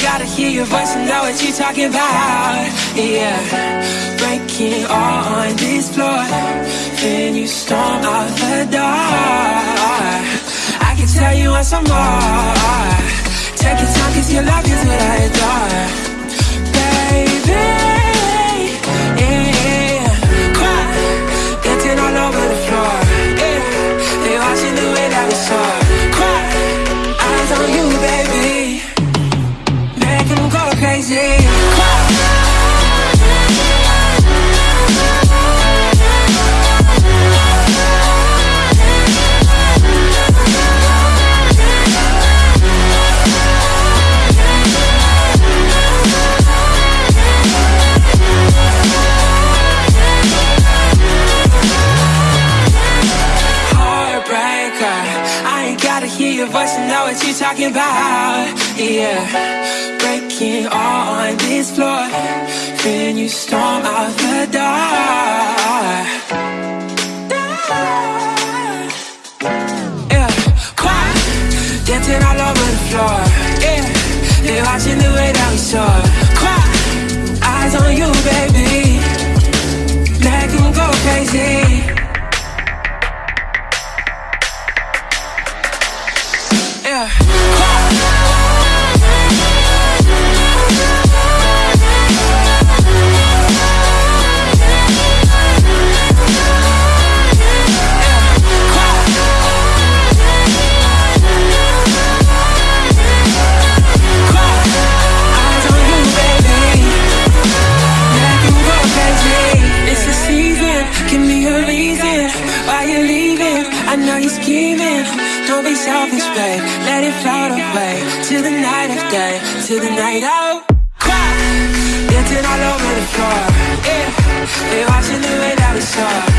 gotta hear your voice and know what you're talking about. Yeah, breaking all on this floor. Then you storm out the door. I can tell you want some more. Take your time, cause your love is what I gotta hear your voice and know what you're talking about. Yeah, breaking all on this floor. Then you storm out the door. Yeah, quiet, dancing all over the floor. Yeah, they're watching the way that we soar. Don't be selfish, babe. Let it float away to the night of day, to the night out. Cry, dancing all over the floor. Yeah, they watching the way that we soar.